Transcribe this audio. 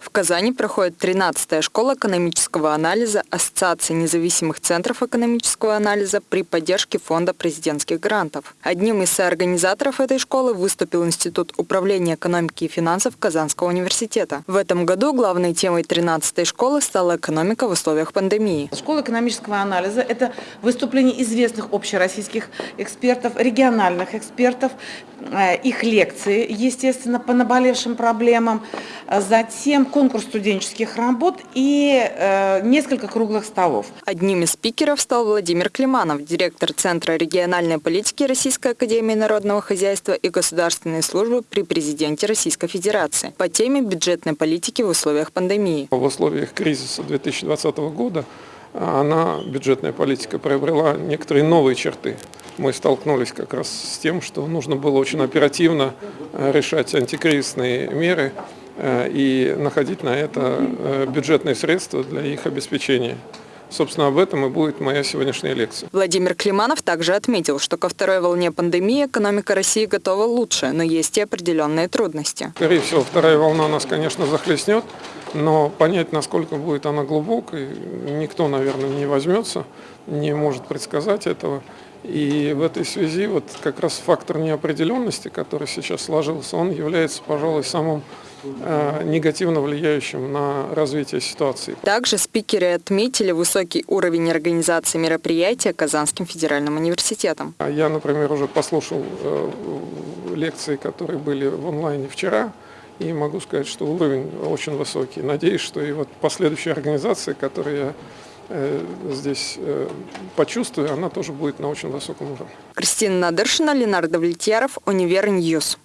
В Казани проходит 13-я школа экономического анализа Ассоциации независимых центров экономического анализа при поддержке Фонда президентских грантов. Одним из соорганизаторов этой школы выступил Институт управления экономики и финансов Казанского университета. В этом году главной темой 13-й школы стала экономика в условиях пандемии. Школа экономического анализа – это выступление известных общероссийских экспертов, региональных экспертов, их лекции, естественно, по наболевшим проблемам, затем конкурс студенческих работ и э, несколько круглых столов. Одним из спикеров стал Владимир Климанов, директор Центра региональной политики Российской академии народного хозяйства и государственной службы при президенте Российской Федерации по теме бюджетной политики в условиях пандемии. В условиях кризиса 2020 года она, бюджетная политика, приобрела некоторые новые черты. Мы столкнулись как раз с тем, что нужно было очень оперативно э, решать антикризисные меры, Э, и находить на это э, бюджетные средства для их обеспечения. Собственно, об этом и будет моя сегодняшняя лекция. Владимир Климанов также отметил, что ко второй волне пандемии экономика России готова лучше, но есть и определенные трудности. Скорее всего, вторая волна нас, конечно, захлестнет, но понять, насколько будет она глубокой, никто, наверное, не возьмется, не может предсказать этого. И в этой связи вот как раз фактор неопределенности, который сейчас сложился, он является, пожалуй, самым негативно влияющим на развитие ситуации. Также спикеры отметили высокий уровень организации мероприятия Казанским федеральным университетом. А я, например, уже послушал э, лекции, которые были в онлайне вчера, и могу сказать, что уровень очень высокий. Надеюсь, что и вот последующие организации, которые я э, здесь почувствую, она тоже будет на очень высоком уровне. Кристина Надыршина, Ленар Давлетьяров, Univer News.